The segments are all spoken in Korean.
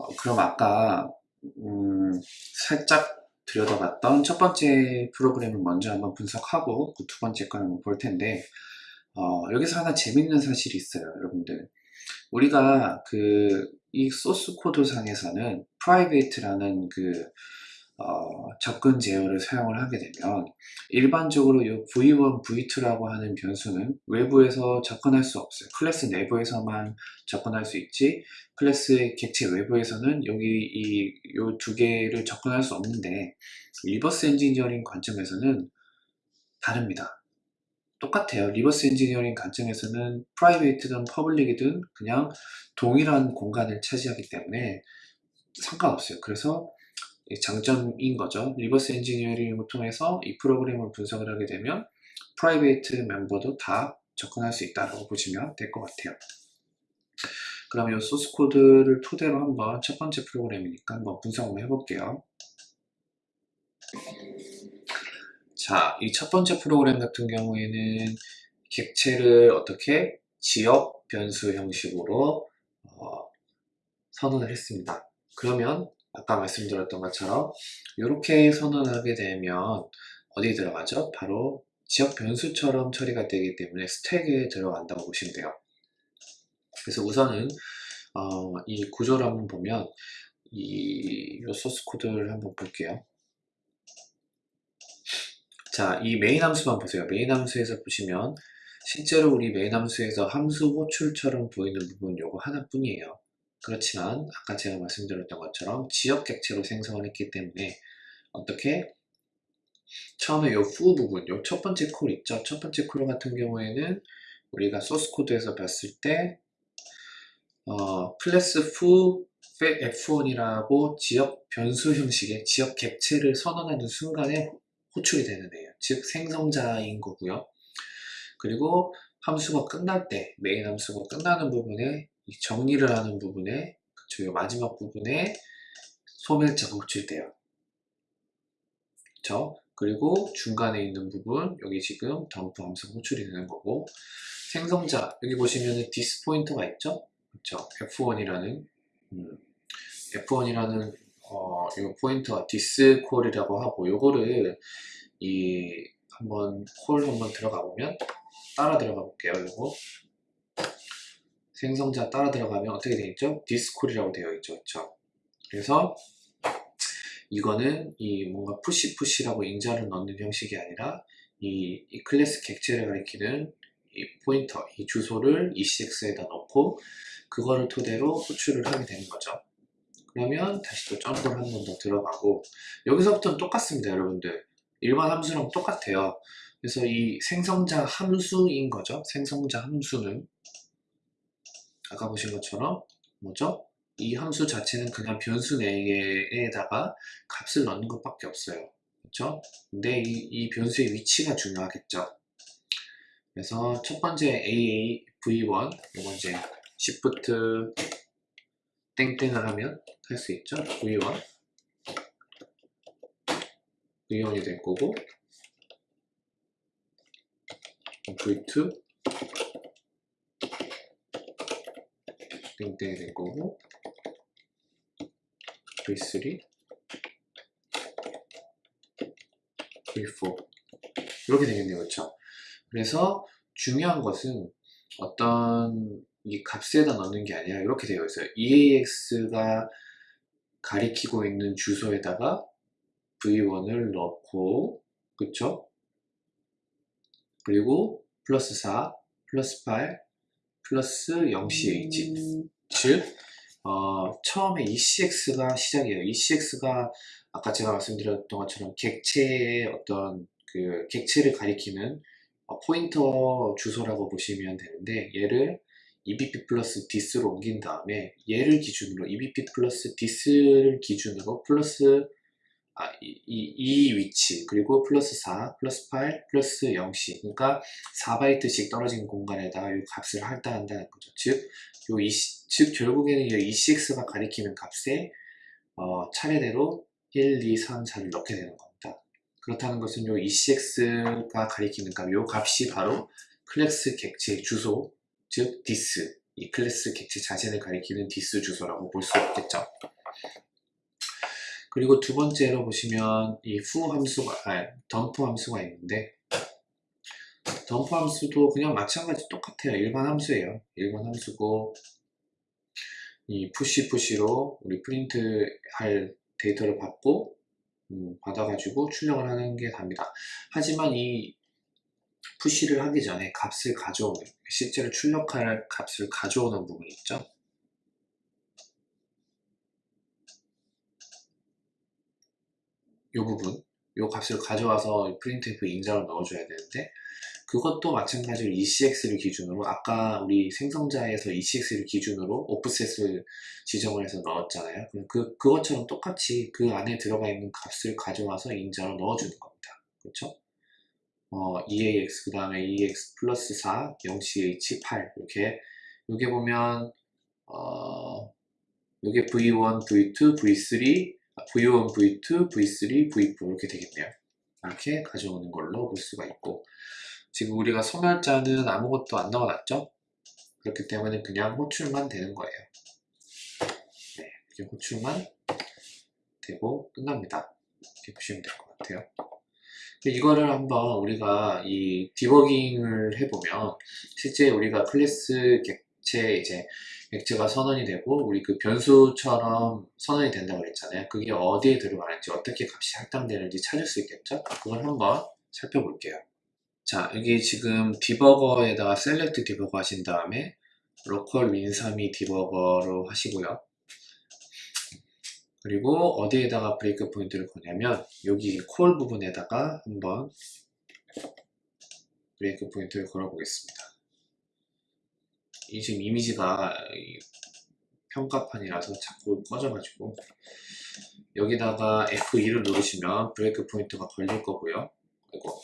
어, 그럼 아까 음, 살짝 들여다봤던 첫 번째 프로그램을 먼저 한번 분석하고 그 두 번째 걸 한번 볼 텐데 어, 여기서 하나 재밌는 사실이 있어요 여러분들. 우리가 그 이 소스 코드 상에서는 private라는 그 어, 접근 제어를 사용을 하게 되면 일반적으로 이 v1, v2라고 하는 변수는 외부에서 접근할 수 없어요. 클래스 내부에서만 접근할 수 있지 클래스의 객체 외부에서는 여기 이두 개를 접근할 수 없는데 reverse engineering 관점에서는 다릅니다. 똑같아요. reverse engineering 관점에서는 private든 public이든 그냥 동일한 공간을 차지하기 때문에 상관없어요. 그래서 장점인 거죠. reverse engineering을 통해서 이 프로그램을 분석을 하게 되면 private 멤버도 다 접근할 수 있다고 보시면 될 것 같아요. 그럼 이 소스 코드를 토대로 한번 첫 번째 프로그램이니까 한번 분석 한번 해볼게요. 자, 이 첫 번째 프로그램 같은 경우에는 객체를 어떻게 지역 변수 형식으로 어, 선언을 했습니다. 그러면 아까 말씀드렸던 것처럼 이렇게 선언하게 되면 어디 들어가죠? 바로 지역 변수처럼 처리가 되기 때문에 스택에 들어간다고 보시면 돼요. 그래서 우선은 어, 이 구조를 한번 보면 이, 이 소스 코드를 한번 볼게요. 자, 이 메인 함수만 보세요. 메인 함수에서 보시면 실제로 우리 메인 함수에서 함수 호출처럼 보이는 부분 요거 하나뿐이에요. 그렇지만 아까 제가 말씀드렸던 것처럼 지역 객체로 생성을 했기 때문에 어떻게 처음에 요 후 부분, 요 첫 번째 콜 있죠? 첫 번째 콜 같은 경우에는 우리가 소스 코드에서 봤을 때 어, 클래스 후 f1이라고 지역 변수 형식의 지역 객체를 선언하는 순간에 호출이 되는 애예요. 즉 생성자인 거고요. 그리고 함수가 끝날 때 메인 함수가 끝나는 부분에 정리를 하는 부분에 그쵸, 마지막 부분에 소멸자가 호출돼요. 그쵸? 그리고 중간에 있는 부분 여기 지금 덤프 함수가 호출이 되는 거고 생성자 여기 보시면은 this 포인터가 있죠? 그쵸? F1이라는 음, F1이라는 어, 이 포인터가 this call이라고 하고 요거를 이 한번 콜 한번 들어가 보면 따라 들어가 볼게요. 요거 생성자 따라 들어가면 어떻게 되어 있죠? thiscall이라고 되어 있죠. 그렇죠? 그래서 이거는 이 뭔가 push push라고 인자를 넣는 형식이 아니라 이, 이 클래스 객체를 가리키는 이 포인터, 이 주소를 ECX에다 넣고 그거를 토대로 호출을 하게 되는 거죠. 그러면 다시 또 점프를 한 번 더 들어가고 여기서부터는 똑같습니다 여러분들 일반 함수랑 똑같아요 그래서 이 생성자 함수인 거죠 생성자 함수는 아까 보신 것처럼 뭐죠? 이 함수 자체는 그냥 변수 내에다가 값을 넣는 것밖에 없어요. 그렇죠? 근데 이, 이 변수의 위치가 중요하겠죠. 그래서 첫 번째 AA V1 이거 이제 Shift 땡땡을 하면 할 수 있죠. V1 V1이 될 거고 V2 될 거고 V3 V4 이렇게 되겠네요 그렇죠 그래서 중요한 것은 어떤 이 값에다 넣는 게 아니라 이렇게 되어 있어요. EAX가 가리키고 있는 주소에다가 V1을 넣고 그쵸? 그리고 플러스 4 플러스 8 플러스 0CH 음... 즉 어, 처음에 ECX가 시작이에요. ECX가 아까 제가 말씀드렸던 것처럼 객체의 어떤 그 객체를 가리키는 어, 포인터 주소라고 보시면 되는데 얘를 EBP 플러스 this로 옮긴 다음에 얘를 기준으로 EBP 플러스 this를 기준으로 플러스 아, 이, 이, 이, 위치 그리고 플러스 4 플러스 8 플러스 0씩 그러니까 4바이트씩 떨어진 공간에다가 이 값을 할당한다는 거죠. 즉, 요 이, 즉 결국에는 이 ECX가 가리키는 값에 어, 차례대로 1, 2, 3, 4를 넣게 되는 겁니다. 그렇다는 것은 요 ECX가 가리키는 값, 요 값이 바로 클래스 객체 주소 즉 this. 이 클래스 객체 자신을 가리키는 this 주소라고 볼 수 있겠죠. 그리고 두 번째로 보시면 이 후 함수가, 아, 덤프 함수가 있는데 덤프 함수도 그냥 마찬가지 똑같아요. 일반 함수예요. 일반 함수고 이 push push로 우리 프린트 할 데이터를 받고 음, 받아가지고 출력을 하는 게 답니다. 하지만 이 push를 하기 전에 값을 가져오는 실제로 출력할 값을 가져오는 부분이 있죠. 이 부분, 이 값을 가져와서 printf 인자로 넣어줘야 되는데 그것도 마찬가지로 ECX를 기준으로 아까 우리 생성자에서 ECX를 기준으로 오프셋을 지정을 해서 넣었잖아요. 그, 그것처럼 똑같이 그 안에 들어가 있는 값을 가져와서 인자로 넣어주는 겁니다. 그렇죠? 어, EAX 그 다음에 EX 플러스 4, 0CH 8 이렇게 여기 보면 어, 이게 V1, V2, V3, V1, V2, V3, V4 이렇게 되겠네요. 이렇게 가져오는 걸로 볼 수가 있고 지금 우리가 소멸자는 아무것도 안 넣어놨죠? 그렇기 때문에 그냥 호출만 되는 거예요. 네, 이렇게 호출만 되고 끝납니다. 이렇게 보시면 될 것 같아요. 이거를 한번 우리가 이 디버깅을 해보면 실제 우리가 클래스 객체 이제 객체가 선언이 되고 우리 그 변수처럼 선언이 된다고 그랬잖아요. 그게 어디에 들어가는지 어떻게 값이 할당되는지 찾을 수 있겠죠? 그걸 한번 살펴볼게요. 자 여기 지금 디버거에다가 select debugger 하신 다음에 local Win32 debugger로 하시고요. 그리고 어디에다가 breakpoint를 거냐면 여기 call 부분에다가 한번 breakpoint를 걸어 보겠습니다. 이 지금 이미지가 평가판이라서 자꾸 꺼져가지고 여기다가 F2를 누르시면 breakpoint가 걸릴 거고요. 그리고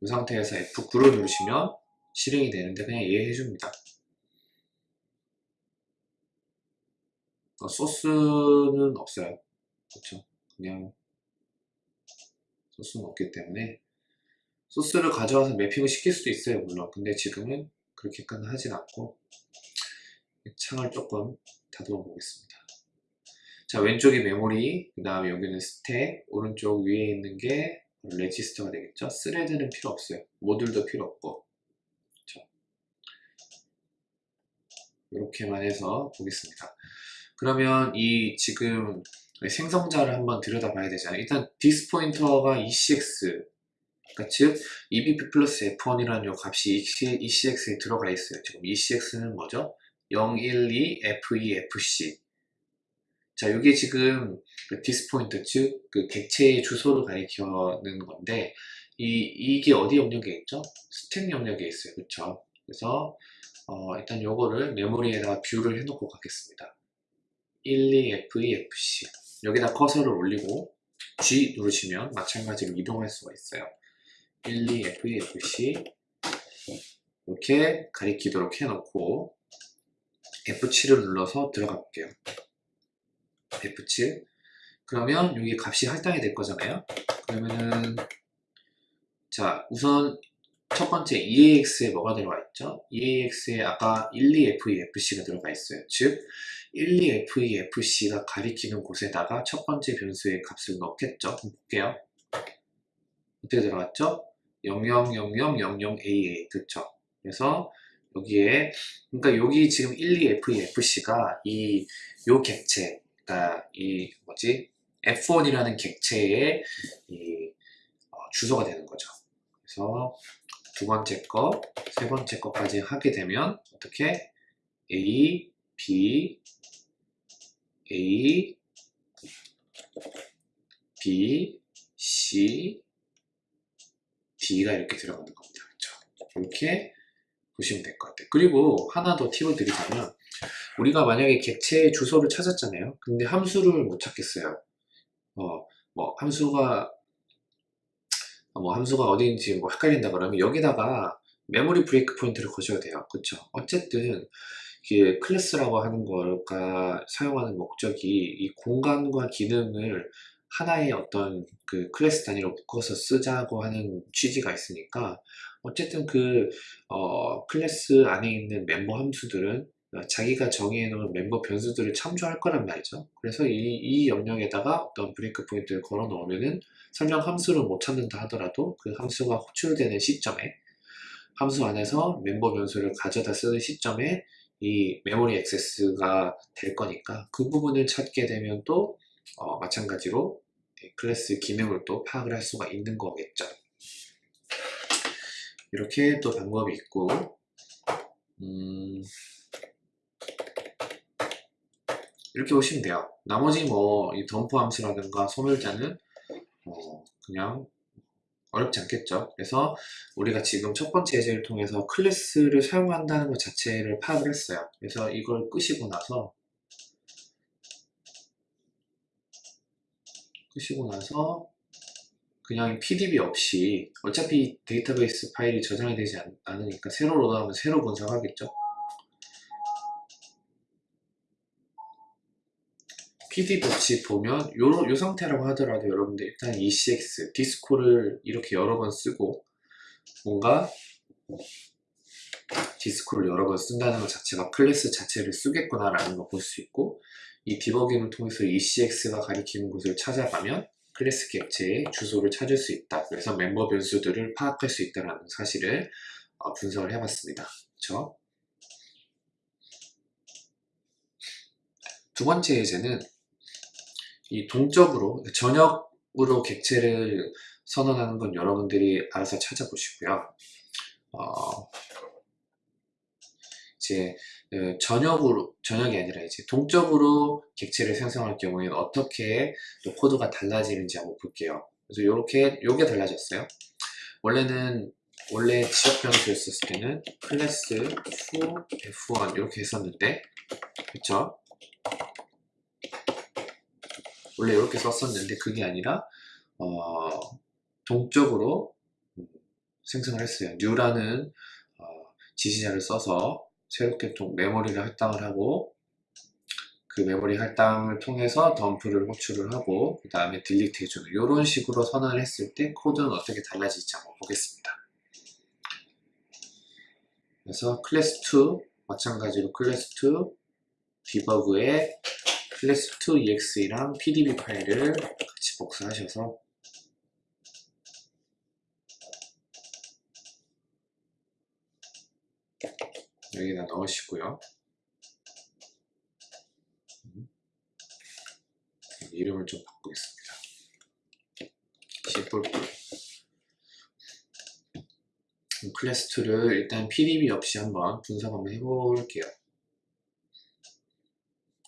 이 상태에서 F9를 누르시면 실행이 되는데 그냥 이해해 줍니다. 어, 소스는 없어요. 그렇죠? 그냥 소스는 없기 때문에 소스를 가져와서 매핑을 시킬 수도 있어요. 물론. 근데 지금은 그렇게까지 하진 않고 창을 조금 다듬어 보겠습니다. 자 왼쪽이 메모리 그 다음에 여기는 스택 오른쪽 위에 있는 게 레지스터가 되겠죠. thread는 필요 없어요. 모듈도 필요 없고 그렇죠? 이렇게만 해서 보겠습니다. 그러면 이 지금 생성자를 한번 들여다봐야 되잖아요. 일단 this pointer가 ECX 즉 EBP plus F1이라는 요 값이 ECX에 들어가 있어요. 지금 ECX는 뭐죠? 012 F2 FC 자 이게 지금 그 this pointer 즉 그 객체의 주소를 가리키는 건데 이, 이게 어디 영역에 있죠? 스택 영역에 있어요. 그렇죠? 그래서 어, 일단 요거를 메모리에다가 view를 해놓고 가겠습니다. 12F2FC 여기다 커서를 올리고 G 누르시면 마찬가지로 이동할 수가 있어요 12F2FC 이렇게 가리키도록 해놓고 F7을 눌러서 들어가 볼게요 F7 그러면 여기 값이 할당이 될 거잖아요 그러면은 자 우선 첫 번째 EAX에 뭐가 들어가 있죠? EAX에 아까 12F2FC가 들어가 있어요. 즉 12F2FC가 가리키는 곳에다가 첫 번째 변수의 값을 넣겠죠. 볼게요. 어떻게 들어갔죠? 000000AA 그렇죠. 그래서 여기에 그러니까 여기 지금 12F2FC가 이 요 객체 그러니까 이 뭐지 F1이라는 객체의 이 어, 주소가 되는 거죠. 그래서 두 번째 거, 세 번째 거까지 하게 되면 어떻게 A, B, A, B, C, D가 이렇게 들어가는 겁니다. 그렇죠? 이렇게 보시면 될 것 같아요. 그리고 하나 더 팁을 드리자면 우리가 만약에 객체의 주소를 찾았잖아요. 근데 함수를 못 찾겠어요. 어, 뭐 함수가 뭐 함수가 어디인지 뭐 헷갈린다 그러면 여기다가 memory breakpoint를 거셔야 돼요. 그렇죠? 어쨌든 이게 클래스라고 하는 거가 사용하는 목적이 이 공간과 기능을 하나의 어떤 그 클래스 단위로 묶어서 쓰자고 하는 취지가 있으니까 어쨌든 그 어, 클래스 안에 있는 멤버 함수들은 자기가 정의해 놓은 멤버 변수들을 참조할 거란 말이죠. 그래서 이, 이 영역에다가 어떤 breakpoint를 걸어 놓으면은 설령 함수를 못 찾는다 하더라도 그 함수가 호출되는 시점에 함수 안에서 멤버 변수를 가져다 쓰는 시점에 이 memory access가 될 거니까 그 부분을 찾게 되면 또 어, 마찬가지로 클래스 기능을 또 파악을 할 수가 있는 거겠죠. 이렇게 또 방법이 있고 음, 이렇게 보시면 돼요. 나머지 뭐 이 덤프 함수라든가 소멸자는 어, 그냥 어렵지 않겠죠. 그래서 우리가 지금 첫 번째 예제를 통해서 클래스를 사용한다는 것 자체를 파악을 했어요. 그래서 이걸 끄시고 나서 끄시고 나서 그냥 PDB 없이 어차피 데이터베이스 파일이 저장이 되지 않, 않으니까 새로 load하면 새로 분석하겠죠. PDB 없이 보면 요, 요 상태라고 하더라도 여러분들 일단 ECX, thiscall을 이렇게 여러 번 쓰고 뭔가 thiscall을 여러 번 쓴다는 것 자체가 클래스 자체를 쓰겠구나 라는 걸 볼 수 있고 이 디버깅을 통해서 ECX가 가리키는 곳을 찾아가면 클래스 객체의 주소를 찾을 수 있다. 그래서 멤버 변수들을 파악할 수 있다는 사실을 어, 분석을 해봤습니다. 그렇죠? 두 번째 예제는 이 동적으로 전역으로 객체를 선언하는 건 여러분들이 알아서 찾아보시고요. 어, 이제 어, 전역으로 전역이 아니라 이제 동적으로 객체를 생성할 경우에는 어떻게 또 코드가 달라지는지 한번 볼게요. 그래서 이렇게 요게 달라졌어요. 원래는 원래 지역 변수였을 때는 클래스 fu f1 이렇게 했었는데 그쵸? 원래 이렇게 썼었는데 그게 아니라 어, 동적으로 음, 생성을 했어요. new라는 어, 지시자를 써서 새롭게 좀 메모리를 할당을 하고 그 메모리 할당을 통해서 덤프를 호출을 하고 그 다음에 delete 해주는 이런 식으로 선언을 했을 때 코드는 어떻게 달라질지 한번 보겠습니다. 그래서 클래스2 마찬가지로 클래스2 디버그에 클래스2 exe랑 pdb 파일을 같이 복사하셔서 여기다 넣으시고요. 이름을 좀 바꾸겠습니다. 시뿔뿔 클래스 2를 일단 pdb 없이 한번 분석 한번 해볼게요.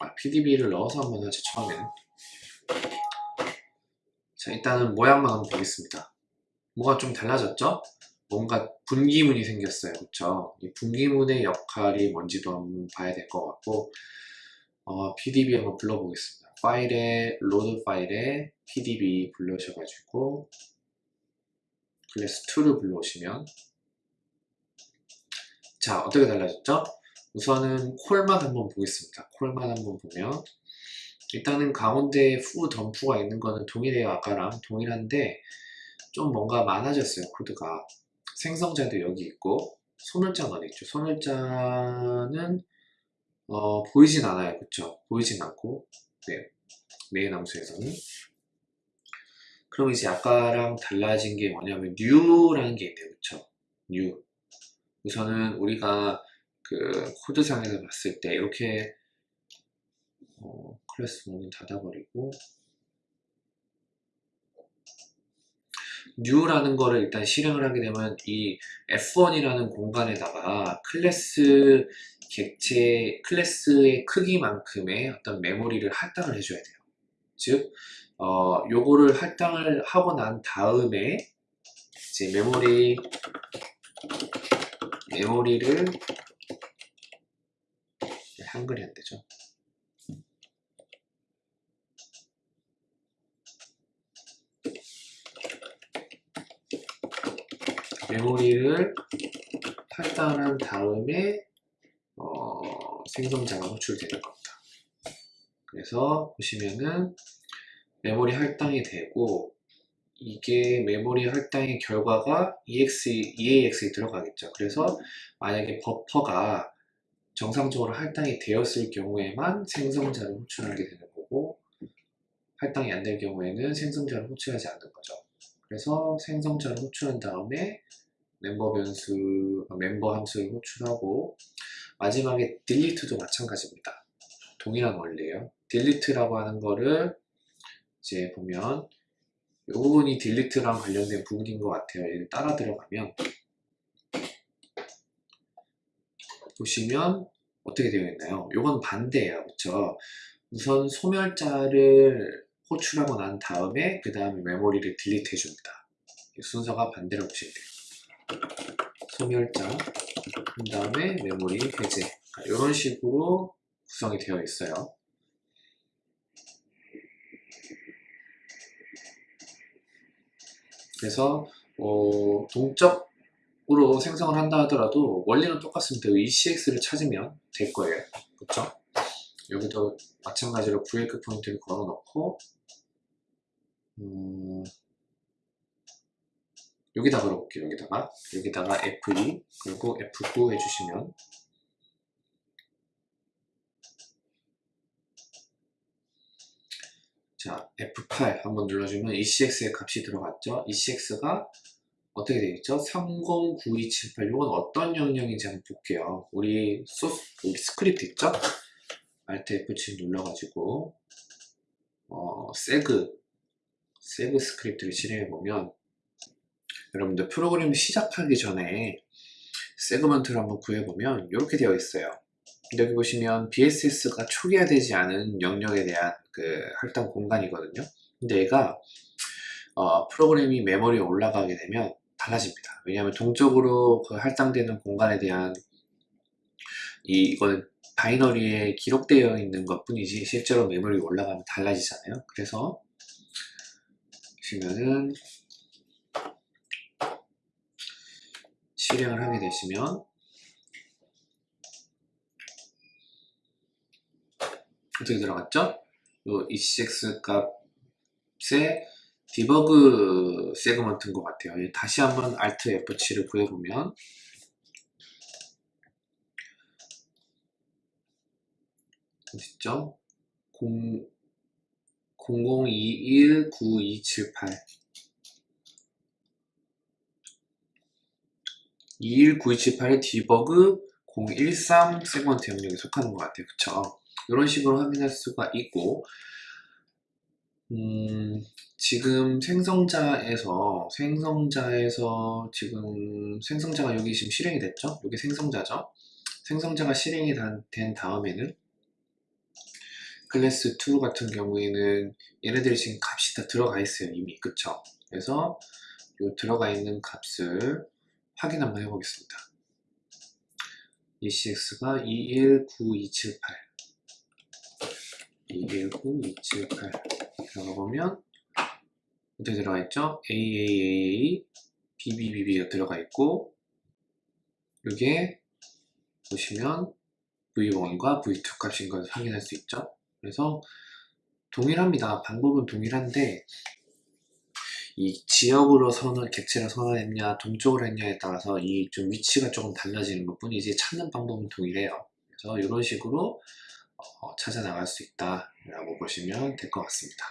아, pdb를 넣어서 한번 하죠, 처음에는. 자, 일단은 모양만 한번 보겠습니다. 뭐가 좀 달라졌죠? 뭔가 분기문이 생겼어요. 그쵸? 이 분기문의 역할이 뭔지도 한번 봐야 될 것 같고 어, pdb 한번 불러보겠습니다. 파일에 load file에 pdb 불러셔가지고 클래스 2를 불러오시면 자 어떻게 달라졌죠? 우선은 call만 한번 보겠습니다. call만 한번 보면 일단은 가운데에 후 덤프가 있는 거는 동일해요. 아까랑 동일한데 좀 뭔가 많아졌어요. 코드가 생성자도 여기 있고 소멸자는 어디 있죠? 소멸자는 어, 보이진 않아요. 그쵸? 보이진 않고 네. 메인 함수에서는 그럼 이제 아까랑 달라진 게 뭐냐면 new라는 게 있네요. 그쵸? new 우선은 우리가 그 코드상에서 봤을 때 이렇게 어, 클래스 문은 닫아버리고 new라는 거를 일단 실행을 하게 되면 이 f1이라는 공간에다가 클래스 객체 클래스의 크기만큼의 어떤 메모리를 할당을 해줘야 돼요. 즉, 어, 요거를 할당을 하고 난 다음에 이제 메모리 메모리를 한글이 안 되죠. 메모리를 할당한 다음에 어, 생성자가 호출되는 겁니다. 그래서 보시면은 메모리 할당이 되고 이게 메모리 할당의 결과가 EX, EAX에 들어가겠죠. 그래서 만약에 버퍼가 정상적으로 할당이 되었을 경우에만 생성자를 호출하게 되는 거고 할당이 안 될 경우에는 생성자를 호출하지 않는 거죠. 그래서 생성자를 호출한 다음에 멤버 변수, 어, 멤버 함수를 호출하고 마지막에 delete도 마찬가지입니다. 동일한 원리예요. delete라고 하는 거를 이제 보면 이 부분이 delete랑 관련된 부분인 것 같아요. 얘를 따라 들어가면 보시면 어떻게 되어 있나요? 이건 반대예요. 그렇죠? 우선 소멸자를 호출하고 난 다음에 그 다음에 메모리를 딜리트 해줍니다. 이 순서가 반대로 보시면 돼요. 소멸자, 그 다음에 메모리 해제 이런 식으로 구성이 되어 있어요. 그래서 어, 동적으로 생성을 한다 하더라도 원리는 똑같습니다. ECX를 찾으면 될 거예요. 그렇죠? 여기도 마찬가지로 브레이크 포인트를 걸어 놓고 음, 여기다 걸어볼게요. 여기다가 여기다가 F2 그리고 F9 해주시면 자 F8 한번 눌러주면 ECX의 값이 들어갔죠. ECX가 어떻게 되겠죠? 309278 이건 어떤 영역인지 한번 볼게요. 우리 소스 우리 스크립트 있죠? Alt F7 눌러가지고 어, seg seg 스크립트를 실행해 보면 여러분들 프로그램 시작하기 전에 segment를 한번 구해보면 이렇게 되어 있어요. 여기 보시면 BSS가 초기화되지 않은 영역에 대한 그 할당 공간이거든요. 근데 얘가 어, 프로그램이 메모리에 올라가게 되면 달라집니다. 왜냐하면 동적으로 그 할당되는 공간에 대한 이, 이거는 바이너리에 기록되어 있는 것 뿐이지 실제로 메모리에 올라가면 달라지잖아요. 그래서 보시면은 실행을 하게 되시면 어떻게 들어갔죠? 요 ECX 값의 디버그 세그먼트인 것 같아요. 다시 한번 Alt F7을 구해보면 어딨죠? 0 00219278 219278의 디버그 013 세그먼트 영역에 속하는 것 같아요. 그쵸? 이런 식으로 확인할 수가 있고 음, 지금 생성자에서 생성자에서 지금 생성자가 여기 지금 실행이 됐죠? 여기 생성자죠? 생성자가 실행이 다- 된 다음에는 클래스 2 같은 경우에는 얘네들이 지금 값이 다 들어가 있어요 이미 그쵸? 그래서 요 들어가 있는 값을 확인 한번 해보겠습니다 ECX가 219278 219278 들어가 보면 어떻게 들어가 있죠? AAAA BBBB가 들어가 있고 이게 보시면 V1과 V2 값인 것을 확인할 수 있죠. 그래서 동일합니다. 방법은 동일한데 이 지역으로 선을 객체를 선언했냐 동쪽으로 했냐에 따라서 이 좀 위치가 조금 달라지는 것 뿐이지 찾는 방법은 동일해요. 그래서 이런 식으로 어, 찾아 나갈 수 있다 라고 보시면 될 것 같습니다.